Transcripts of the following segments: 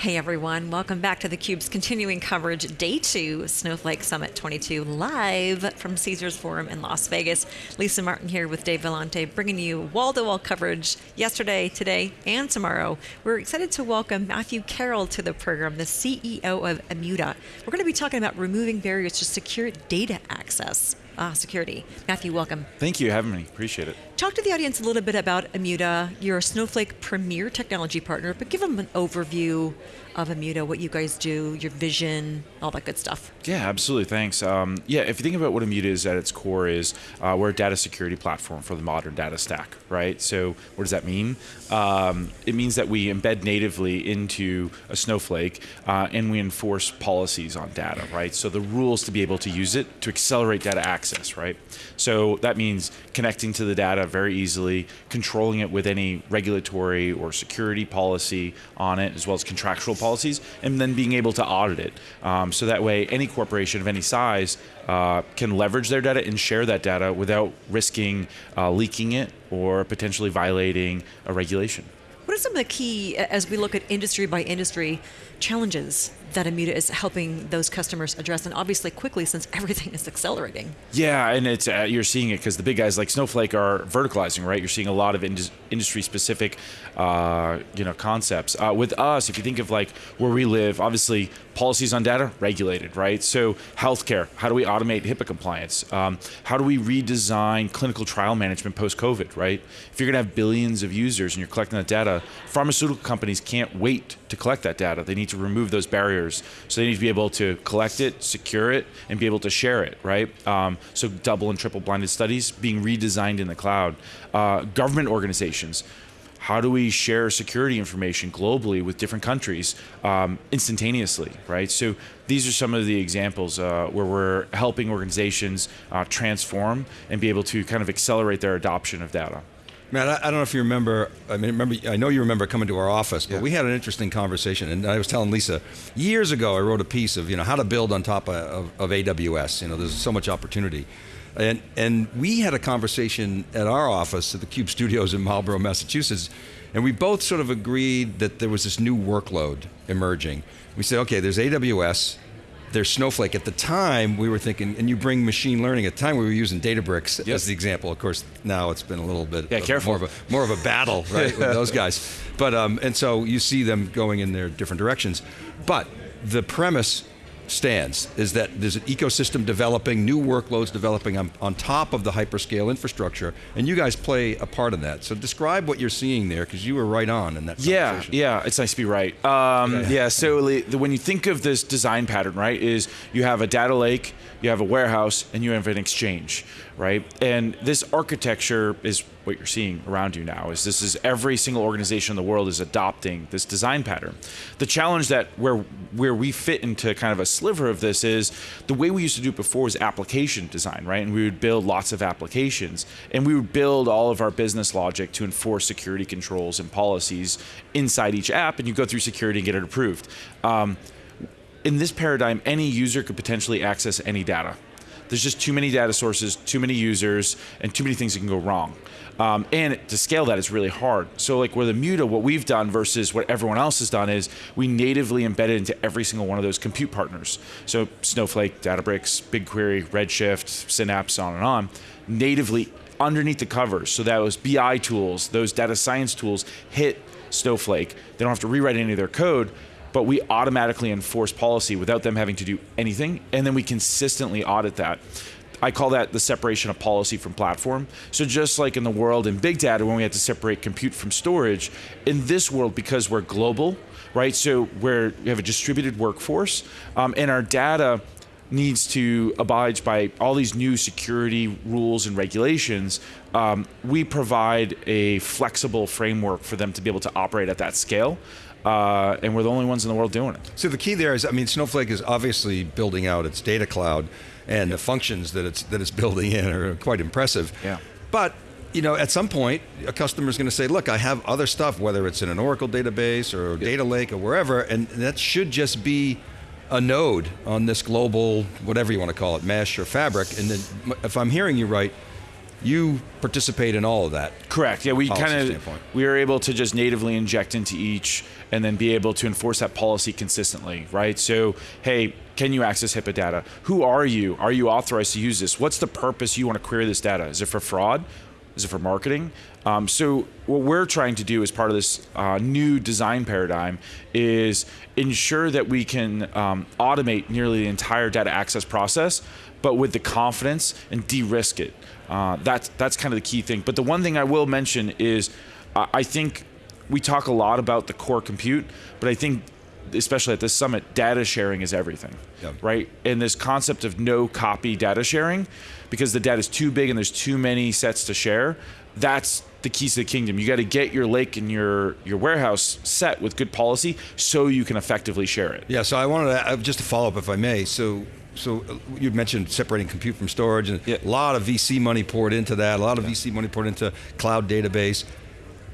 Hey everyone, welcome back to theCUBE's continuing coverage, day two, Snowflake Summit 22, live from Caesars Forum in Las Vegas. Lisa Martin here with Dave Vellante, bringing you wall-to-wall -wall coverage yesterday, today, and tomorrow. We're excited to welcome Matthew Carroll to the program, the CEO of Immuta. We're going to be talking about removing barriers to secure data access uh, security. Matthew, welcome. Thank you for having me, appreciate it. Talk to the audience a little bit about Immuta. You're a Snowflake premier technology partner, but give them an overview of Immuta, what you guys do, your vision, all that good stuff. Yeah, absolutely, thanks. Um, yeah, if you think about what Immuta is at its core is, uh, we're a data security platform for the modern data stack, right? So what does that mean? Um, it means that we embed natively into a Snowflake uh, and we enforce policies on data, right? So the rules to be able to use it to accelerate data access, right? So that means connecting to the data very easily, controlling it with any regulatory or security policy on it, as well as contractual policies, and then being able to audit it. Um, so that way, any corporation of any size uh, can leverage their data and share that data without risking uh, leaking it or potentially violating a regulation. What are some of the key, as we look at industry by industry, challenges that Immuta is helping those customers address, and obviously quickly since everything is accelerating. Yeah, and it's uh, you're seeing it because the big guys like Snowflake are verticalizing, right? You're seeing a lot of indus industry specific, uh, you know, concepts. Uh, with us, if you think of like where we live, obviously policies on data regulated, right? So healthcare, how do we automate HIPAA compliance? Um, how do we redesign clinical trial management post COVID, right? If you're going to have billions of users and you're collecting that data, pharmaceutical companies can't wait to collect that data. They need to remove those barriers. So they need to be able to collect it, secure it, and be able to share it, right? Um, so double and triple blinded studies being redesigned in the cloud. Uh, government organizations, how do we share security information globally with different countries um, instantaneously, right? So these are some of the examples uh, where we're helping organizations uh, transform and be able to kind of accelerate their adoption of data. Matt, I, I, don't know if you remember, I mean, remember, I know you remember coming to our office, but yeah. we had an interesting conversation, and I was telling Lisa, years ago I wrote a piece of, you know, how to build on top of, of, of AWS, you know, there's so much opportunity. And, and we had a conversation at our office at the Cube Studios in Marlborough, Massachusetts, and we both sort of agreed that there was this new workload emerging. We said, okay, there's AWS, there's Snowflake. At the time, we were thinking, and you bring machine learning. At the time, we were using Databricks yes. as the example. Of course, now it's been a little bit yeah, careful. more of a more of a battle, right, with those guys. But um, and so you see them going in their different directions. But the premise stands is that there's an ecosystem developing, new workloads developing on, on top of the hyperscale infrastructure, and you guys play a part in that. So describe what you're seeing there, because you were right on in that Yeah, yeah, it's nice to be right. Um, yeah. yeah, so when you think of this design pattern, right, is you have a data lake, you have a warehouse, and you have an exchange, right? And this architecture is what you're seeing around you now is this is every single organization in the world is adopting this design pattern. The challenge that where where we fit into kind of a sliver of this is the way we used to do it before was application design, right? And we would build lots of applications and we would build all of our business logic to enforce security controls and policies inside each app and you go through security and get it approved. Um, in this paradigm, any user could potentially access any data. There's just too many data sources, too many users, and too many things that can go wrong. Um, and to scale that is really hard. So like with Immuta, what we've done versus what everyone else has done is we natively embedded into every single one of those compute partners. So Snowflake, Databricks, BigQuery, Redshift, Synapse, on and on, natively underneath the covers. So that was BI tools, those data science tools hit Snowflake. They don't have to rewrite any of their code but we automatically enforce policy without them having to do anything, and then we consistently audit that. I call that the separation of policy from platform. So just like in the world in big data when we had to separate compute from storage, in this world, because we're global, right? So where we have a distributed workforce, um, and our data needs to abide by all these new security rules and regulations, um, we provide a flexible framework for them to be able to operate at that scale uh, and we're the only ones in the world doing it. So the key there is, I mean, Snowflake is obviously building out its data cloud, and the functions that it's that it's building in are quite impressive. Yeah. But you know, at some point, a customer is going to say, look, I have other stuff, whether it's in an Oracle database or data lake or wherever, and that should just be a node on this global, whatever you want to call it, mesh or fabric. And then, if I'm hearing you right, you participate in all of that. Correct. Yeah, we kind of we are able to just natively inject into each, and then be able to enforce that policy consistently, right? So, hey, can you access HIPAA data? Who are you? Are you authorized to use this? What's the purpose you want to query this data? Is it for fraud? Is it for marketing? Um, so what we're trying to do as part of this uh, new design paradigm is ensure that we can um, automate nearly the entire data access process, but with the confidence and de-risk it. Uh, that's that's kind of the key thing. But the one thing I will mention is, uh, I think we talk a lot about the core compute, but I think especially at this summit, data sharing is everything, right? And this concept of no copy data sharing, because the data is too big and there's too many sets to share, that's the keys to the kingdom. You got to get your lake and your your warehouse set with good policy so you can effectively share it. Yeah, so I wanted to, uh, just to follow up, if I may. So, so uh, you mentioned separating compute from storage, and Yeah. a lot of VC money poured into that. A lot of VC money poured into cloud database.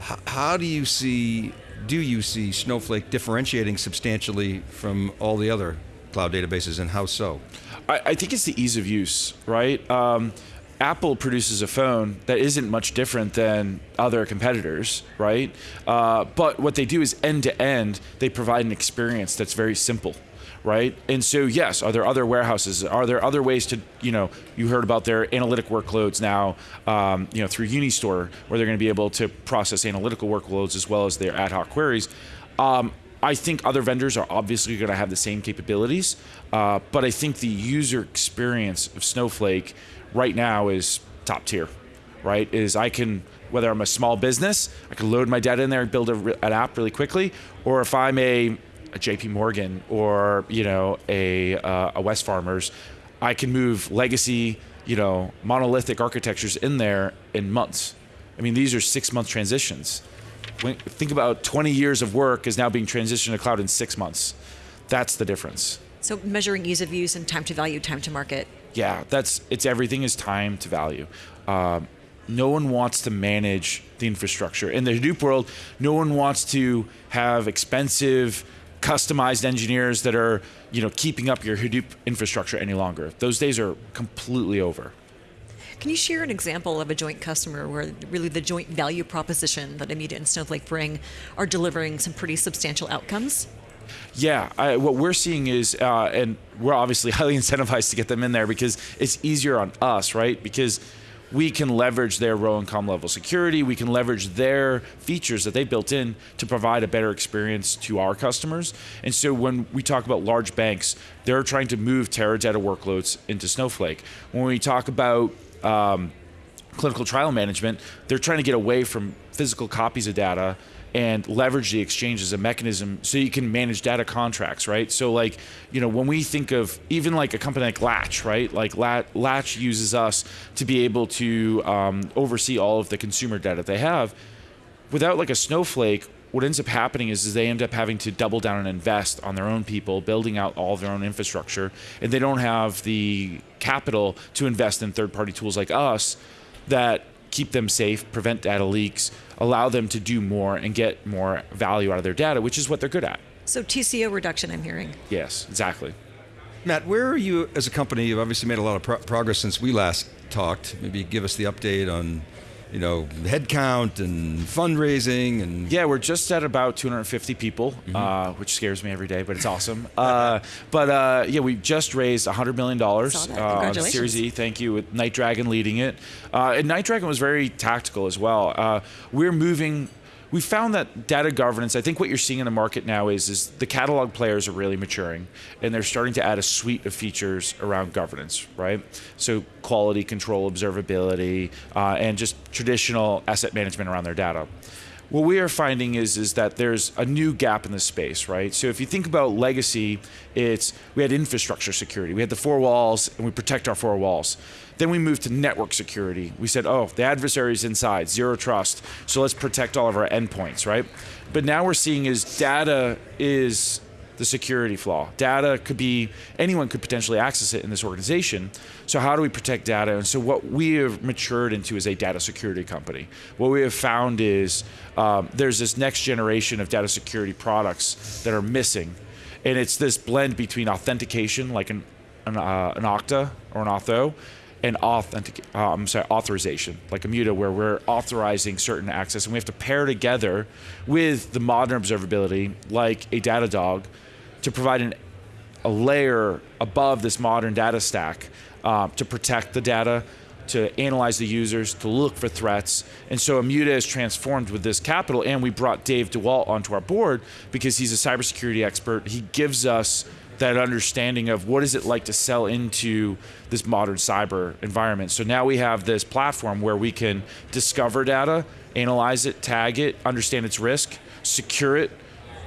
H- how do you see? Do you see Snowflake differentiating substantially from all the other cloud databases, and how so? I, I think it's the ease of use, right? Um, Apple produces a phone that isn't much different than other competitors, right? Uh, but what they do is end to end, they provide an experience that's very simple, right? And so, yes, are there other warehouses? Are there other ways to, you know, you heard about their analytic workloads now, um, you know, through Unistore, where they're going to be able to process analytical workloads as well as their ad hoc queries. Um, I think other vendors are obviously going to have the same capabilities, uh, but I think the user experience of Snowflake right now is top tier, right? Is I can, whether I'm a small business, I can load my data in there and build a, an app really quickly, or if I'm a, a JP Morgan or, you know, a, uh, a Wesfarmers, I can move legacy, you know, monolithic architectures in there in months. I mean, these are six month transitions when, think about 20 years of work is now being transitioned to cloud in six months. That's the difference. So measuring ease of use and time to value, time to market. Yeah, that's it's everything is time to value. Um, no one wants to manage the infrastructure in the Hadoop world. No one wants to have expensive, customized engineers that are you know keeping up your Hadoop infrastructure any longer. Those days are completely over. Can you share an example of a joint customer where really the joint value proposition that Immuta and Snowflake bring are delivering some pretty substantial outcomes? Yeah, I, what we're seeing is, uh, and we're obviously highly incentivized to get them in there because it's easier on us, right? Because we can leverage their row and com level security. We can leverage their features that they built in to provide a better experience to our customers. And so when we talk about large banks, they're trying to move Teradata workloads into Snowflake. When we talk about um, clinical trial management, they're trying to get away from physical copies of data and leverage the exchange as a mechanism so you can manage data contracts, right? So like, you know, when we think of even like a company like Latch, right? Like Latch uses us to be able to um, oversee all of the consumer data they have. Without like a Snowflake, what ends up happening is, is they end up having to double down and invest on their own people, building out all their own infrastructure, and they don't have the capital to invest in third-party tools like us that keep them safe, prevent data leaks, allow them to do more and get more value out of their data, which is what they're good at. So TCO reduction, I'm hearing. Yes, exactly. Matt, where are you as a company? You've obviously made a lot of pro- progress since we last talked. Maybe give us the update on, you know, headcount and fundraising and Yeah, we're just at about 250 people, uh, which scares me every day, but it's awesome. uh, but uh, yeah, we just raised 100 million dollars Saw uh, on. Series E. Thank you, with Night Dragon leading it. Uh, and Night Dragon was very tactical as well. Uh, we're moving. We found that data governance. I think what you're seeing in the market now is is the catalog players are really maturing, and they're starting to add a suite of features around governance, right? So quality control, observability, uh, and just traditional asset management around their data what we are finding is is that there's a new gap in the space, right? So if you think about legacy, it's we had infrastructure security, we had the four walls, and we protect our four walls. Then we moved to network security. We said, oh, the adversary's inside, zero trust, so let's protect all of our endpoints, right? But now we're seeing is data is the security flaw. Data could be anyone could potentially access it in this organization. So how do we protect data? And so what we have matured into is a data security company. What we have found is um, there's this next generation of data security products that are missing, and it's this blend between authentication, like an an, uh, an Okta or an Auth0, and authentic, uh, I'm sorry, authorization, like Immuta, where we're authorizing certain access, and we have to pair together with the modern observability, like a Datadog, to provide an, a layer above this modern data stack uh, to protect the data, to analyze the users, to look for threats. And so Immuta is transformed with this capital, and we brought Dave DeWalt onto our board because he's a cybersecurity expert. He gives us that understanding of what is it like to sell into this modern cyber environment. So now we have this platform where we can discover data, analyze it, tag it, understand its risk, secure it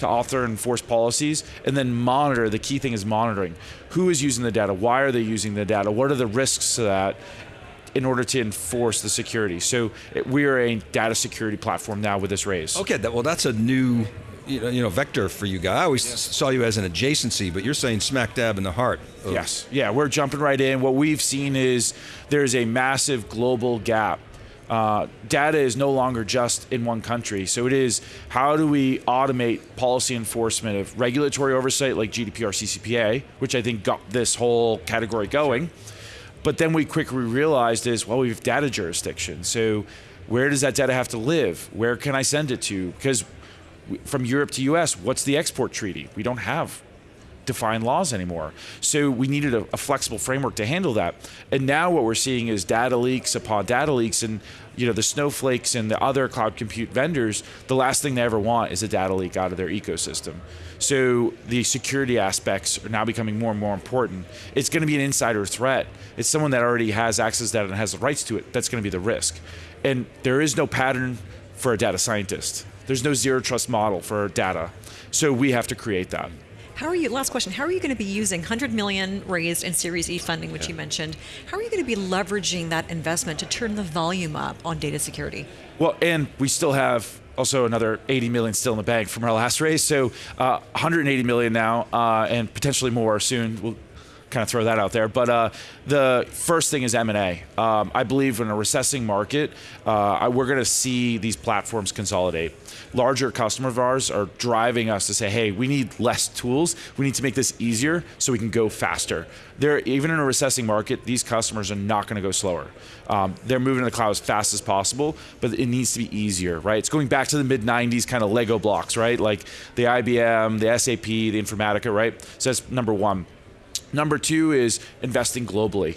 to author and enforce policies, and then monitor. The key thing is monitoring. Who is using the data? Why are they using the data? What are the risks to that? in order to enforce the security. So we are a data security platform now with this raise. Okay, well, that's a new you know, you know, vector for you guys. I always yes. saw you as an adjacency, but you're saying smack dab in the heart. yes, yeah, we're jumping right in. What we've seen is there's a massive global gap. Uh, data is no longer just in one country. So it is how do we automate policy enforcement of regulatory oversight like GDPR, CCPA, which I think got this whole category going. But then we quickly realized is well, we have data jurisdiction. So where does that data have to live? Where can I send it to? Because from Europe to US, what's the export treaty? We don't have defined laws anymore. So we needed a, a, flexible framework to handle that. And now what we're seeing is data leaks upon data leaks and you know the snowflakes and the other cloud compute vendors, the last thing they ever want is a data leak out of their ecosystem. So the security aspects are now becoming more and more important. It's going to be an insider threat. It's someone that already has access to that and has the rights to it. That's going to be the risk. And there is no pattern for a data scientist. There's no zero trust model for data. So we have to create that. How are you, last question, how are you going to be using 100 million raised in Series E funding, which yeah. you mentioned, how are you going to be leveraging that investment to turn the volume up on data security? Well, and we still have also another 80 million still in the bank from our last raise. So uh, 180 million now, uh, and potentially more soon. We'll kind of throw that out there. But uh, the first thing is M&A. Um, I believe in a recessing market, uh, we're going to see these platforms consolidate. Larger customers of ours are driving us to say, hey, we need less tools. We need to make this easier so we can go faster. They're, even in a recessing market, these customers are not going to go slower. Um, they're moving to the cloud as fast as possible, but it needs to be easier, right? It's going back to the mid 90s kind of Lego blocks, right? Like the IBM, the SAP, the Informatica, right? So that's number one. Number two is investing globally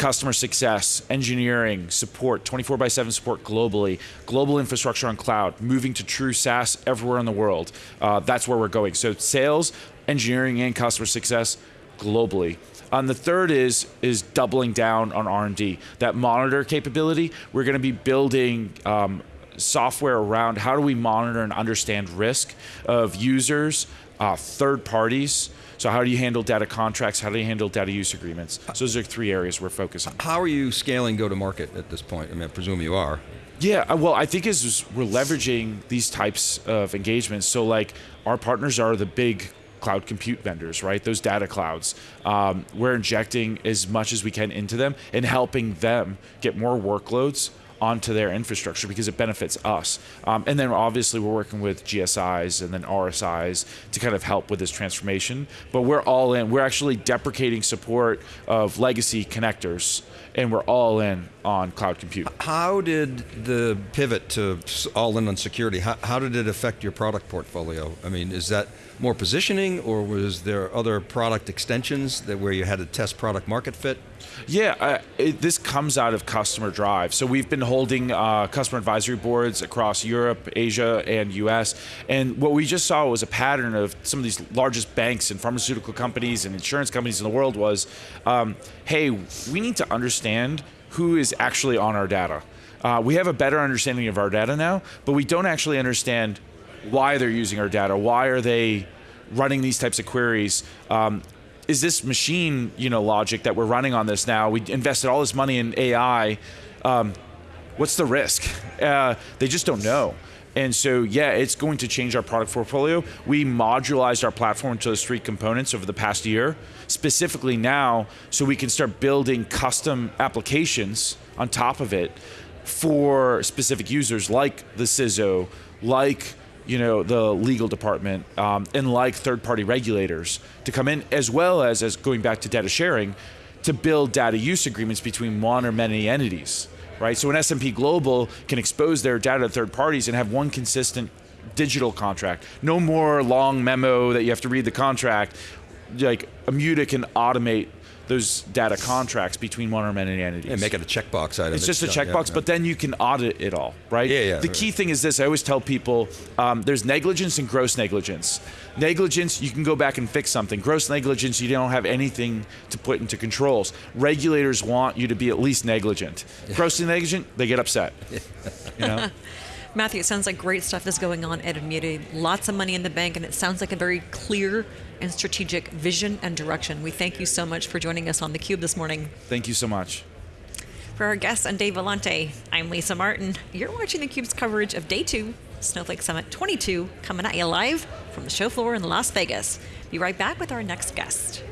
customer success, engineering, support, 24 by 7 support globally, global infrastructure on cloud, moving to true SaaS everywhere in the world. Uh, that's where we're going. So sales, engineering, and customer success globally. And the third is is doubling down on R&D. That monitor capability, we're going to be building um, software around how do we monitor and understand risk of users, uh, third parties, so how do you handle data contracts? How do you handle data use agreements? So those are three areas we're focusing. How are you scaling go-to-market at this point? I mean, I presume you are. Yeah, uh, well, I think is we're leveraging these types of engagements. So like our partners are the big cloud compute vendors, right? Those data clouds. Um, we're injecting as much as we can into them and helping them get more workloads onto their infrastructure because it benefits us. Um, and then obviously we're working with GSIs and then RSIs to kind of help with this transformation. But we're all in. We're actually deprecating support of legacy connectors and we're all in on cloud compute. How did the pivot to all in on security, how, how did it affect your product portfolio? I mean, is that more positioning or was there other product extensions that where you had to test product market fit? Yeah, uh, it, this comes out of customer drive. So we've been holding uh, customer advisory boards across Europe, Asia, and US. And what we just saw was a pattern of some of these largest banks and pharmaceutical companies and insurance companies in the world was, um, hey, we need to understand who is actually on our data. Uh, we have a better understanding of our data now, but we don't actually understand why they're using our data. Why are they running these types of queries? Um, is this machine, you know, logic that we're running on this now? We invested all this money in AI. Um, what's the risk? Uh, they just don't know. And so, yeah, it's going to change our product portfolio. We modularized our platform to those three components over the past year, specifically now, so we can start building custom applications on top of it for specific users like the CISO, like you know the legal department um, and like third-party regulators to come in, as well as as going back to data sharing, to build data use agreements between one or many entities, right? So an S&P Global can expose their data to third parties and have one consistent digital contract, no more long memo that you have to read the contract. Like Immuta can automate those data contracts between one or many entities. And make it a checkbox item. It's just a checkbox, yeah, but then you can audit it all, right? Yeah, yeah, The right. key thing is this: I always tell people, um, there's negligence and gross negligence. Negligence, you can go back and fix something. Gross negligence, you don't have anything to put into controls. Regulators want you to be at least negligent. Grossly negligent, they get upset. You know. Matthew, it sounds like great stuff is going on at Immuta. Lots of money in the bank, and it sounds like a very clear and strategic vision and direction. We thank you so much for joining us on theCUBE this morning. Thank you so much. For our guests and Dave Vellante, I'm Lisa Martin. You're watching theCUBE's coverage of Day 2, Snowflake Summit 22, coming at you live from the show floor in Las Vegas. Be right back with our next guest.